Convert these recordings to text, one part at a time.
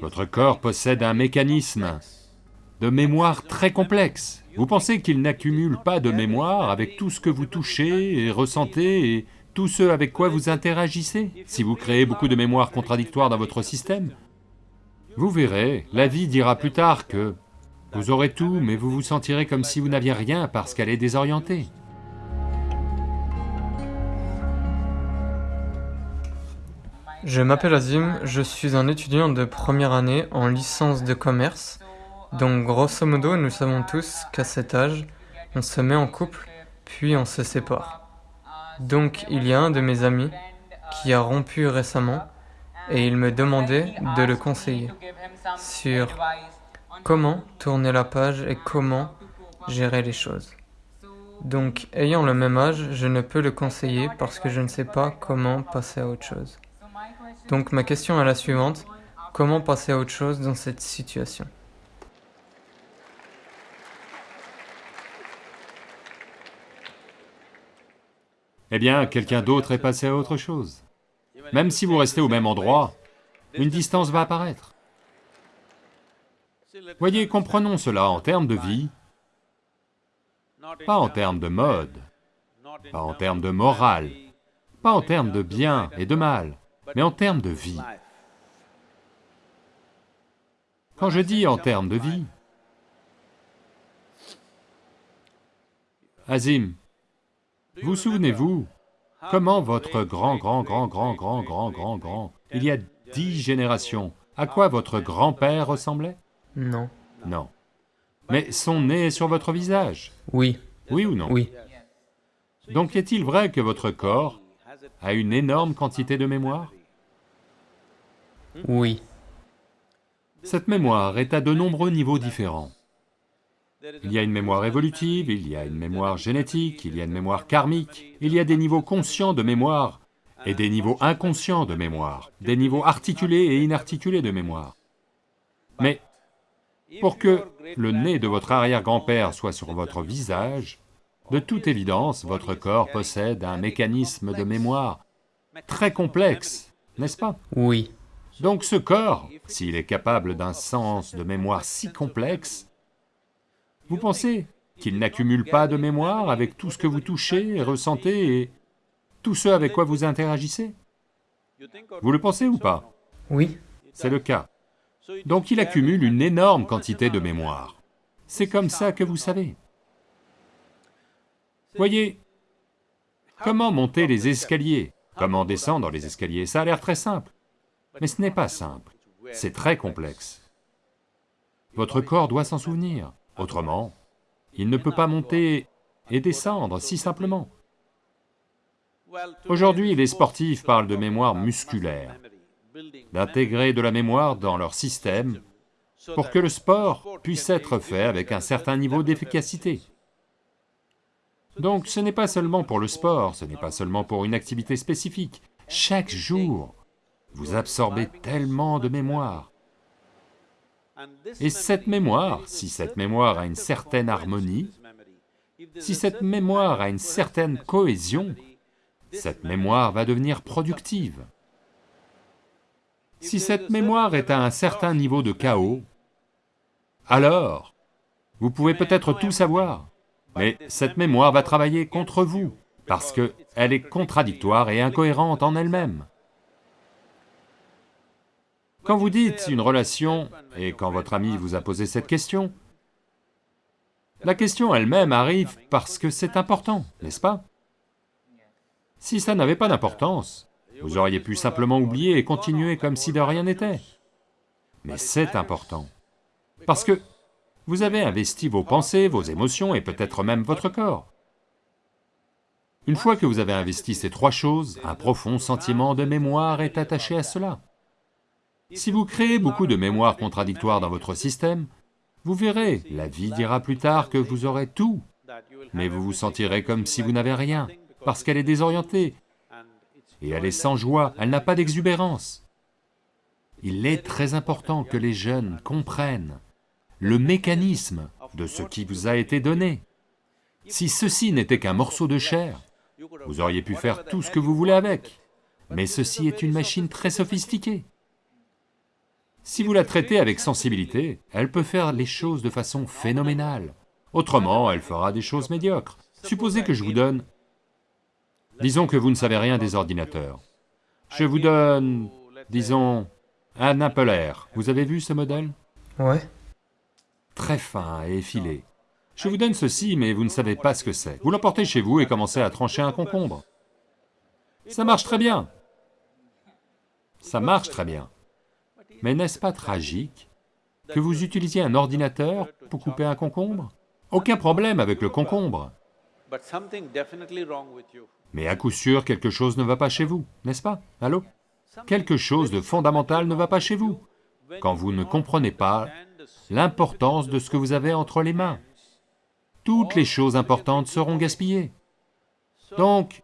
Votre corps possède un mécanisme de mémoire très complexe. Vous pensez qu'il n'accumule pas de mémoire avec tout ce que vous touchez et ressentez et tout ce avec quoi vous interagissez? Si vous créez beaucoup de mémoires contradictoires dans votre système, vous verrez, la vie dira plus tard que vous aurez tout, mais vous vous sentirez comme si vous n'aviez rien parce qu'elle est désorientée. Je m'appelle Azim, je suis un étudiant de première année en licence de commerce. Donc grosso modo, nous savons tous qu'à cet âge, on se met en couple, puis on se sépare. Donc il y a un de mes amis qui a rompu récemment et il me demandait de le conseiller sur comment tourner la page et comment gérer les choses. Donc, ayant le même âge, je ne peux le conseiller parce que je ne sais pas comment passer à autre chose. Donc, ma question est la suivante. Comment passer à autre chose dans cette situation? Eh bien, quelqu'un d'autre est passé à autre chose. Même si vous restez au même endroit, une distance va apparaître. Voyez, comprenons cela en termes de vie, pas en termes de mode, pas en termes de morale, pas en termes de bien et de mal, mais en termes de vie. Quand je dis en termes de vie, Azim, vous souvenez-vous comment votre grand, grand, grand, grand, grand, grand, grand, grand, il y a dix générations, à quoi votre grand-père ressemblait? Non. Non. Mais son nez est sur votre visage, Oui. oui ou non? Oui. Donc est-il vrai que votre corps a une énorme quantité de mémoire? Oui. Cette mémoire est à de nombreux niveaux différents. Il y a une mémoire évolutive, il y a une mémoire génétique, il y a une mémoire karmique, il y a des niveaux conscients de mémoire et des niveaux inconscients de mémoire, des niveaux articulés et inarticulés de mémoire. Mais pour que le nez de votre arrière-grand-père soit sur votre visage, de toute évidence, votre corps possède un mécanisme de mémoire très complexe, n'est-ce pas? Oui. Donc ce corps, s'il est capable d'un sens de mémoire si complexe, vous pensez qu'il n'accumule pas de mémoire avec tout ce que vous touchez et ressentez et tout ce avec quoi vous interagissez? Vous le pensez ou pas? Oui. C'est le cas. Donc il accumule une énorme quantité de mémoire. C'est comme ça que vous savez. Voyez, comment monter les escaliers, comment descendre les escaliers, ça a l'air très simple. Mais ce n'est pas simple, c'est très complexe. Votre corps doit s'en souvenir, autrement, il ne peut pas monter et descendre si simplement. Aujourd'hui, les sportifs parlent de mémoire musculaire, d'intégrer de la mémoire dans leur système pour que le sport puisse être fait avec un certain niveau d'efficacité. Donc ce n'est pas seulement pour le sport, ce n'est pas seulement pour une activité spécifique. Chaque jour, vous absorbez tellement de mémoire. Et cette mémoire, si cette mémoire a une certaine harmonie, si cette mémoire a une certaine cohésion, cette mémoire va devenir productive. Si cette mémoire est à un certain niveau de chaos, alors, vous pouvez peut-être tout savoir, mais cette mémoire va travailler contre vous, parce qu'elle est contradictoire et incohérente en elle-même. Quand vous dites une relation, et quand votre ami vous a posé cette question, la question elle-même arrive parce que c'est important, n'est-ce pas? Si ça n'avait pas d'importance, vous auriez pu simplement oublier et continuer comme si de rien n'était. Mais c'est important, parce que vous avez investi vos pensées, vos émotions et peut-être même votre corps. Une fois que vous avez investi ces trois choses, un profond sentiment de mémoire est attaché à cela. Si vous créez beaucoup de mémoires contradictoires dans votre système, vous verrez, la vie dira plus tard que vous aurez tout, mais vous vous sentirez comme si vous n'avez rien, parce qu'elle est désorientée, et elle est sans joie, elle n'a pas d'exubérance. Il est très important que les jeunes comprennent le mécanisme de ce qui vous a été donné. Si ceci n'était qu'un morceau de chair, vous auriez pu faire tout ce que vous voulez avec, mais ceci est une machine très sophistiquée. Si vous la traitez avec sensibilité, elle peut faire les choses de façon phénoménale. Autrement, elle fera des choses médiocres. Supposez que je vous donne... Disons que vous ne savez rien des ordinateurs. Je vous donne, disons, un Apple Air. Vous avez vu ce modèle? Ouais. Très fin et effilé. Je vous donne ceci, mais vous ne savez pas ce que c'est. Vous l'emportez chez vous et commencez à trancher un concombre. Ça marche très bien. Ça marche très bien. Mais n'est-ce pas tragique que vous utilisiez un ordinateur pour couper un concombre? Aucun problème avec le concombre. Mais à coup sûr, quelque chose ne va pas chez vous, n'est-ce pas? Allô? Quelque chose de fondamental ne va pas chez vous, quand vous ne comprenez pas l'importance de ce que vous avez entre les mains. Toutes les choses importantes seront gaspillées. Donc,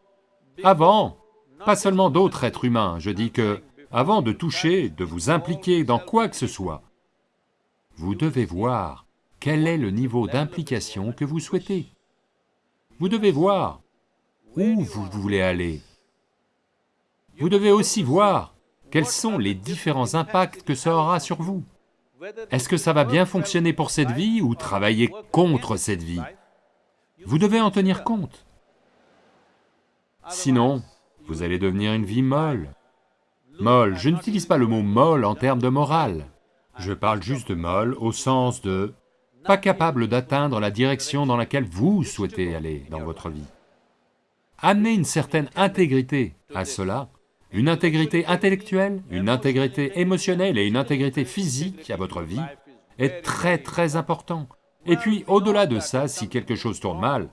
avant, pas seulement d'autres êtres humains, je dis que, avant de toucher, de vous impliquer dans quoi que ce soit, vous devez voir quel est le niveau d'implication que vous souhaitez. Vous devez voir où vous voulez aller. Vous devez aussi voir quels sont les différents impacts que ça aura sur vous. Est-ce que ça va bien fonctionner pour cette vie ou travailler contre cette vie? Vous devez en tenir compte. Sinon, vous allez devenir une vie molle. Molle, je n'utilise pas le mot molle en termes de morale. Je parle juste de molle au sens de pas capable d'atteindre la direction dans laquelle vous souhaitez aller dans votre vie. Amenez une certaine intégrité à cela, une intégrité intellectuelle, une intégrité émotionnelle et une intégrité physique à votre vie est très très important. Et puis, au-delà de ça, si quelque chose tourne mal,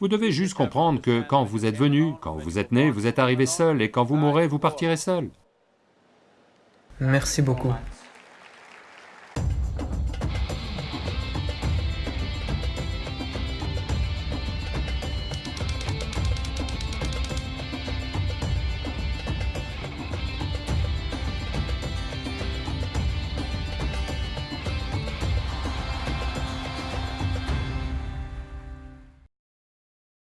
vous devez juste comprendre que quand vous êtes venu, quand vous êtes né, vous êtes arrivé seul, et quand vous mourrez, vous partirez seul. Merci beaucoup.